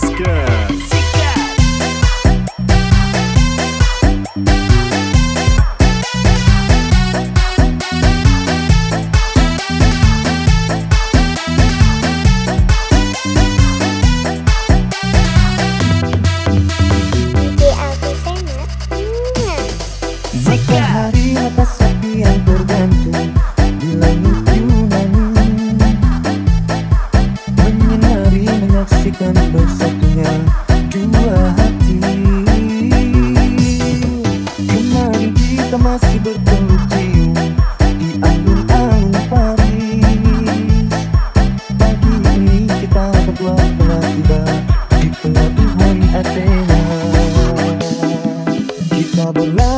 Let's go. double love.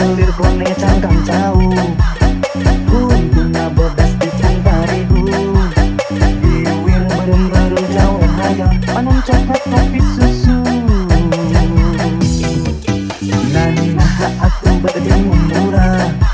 selir boneka dan jauh Huntuna bodas di cantarihu Iwir berem-berem jauh hayang Panon coklat kopi susu. Nani maha aku berdiri murah.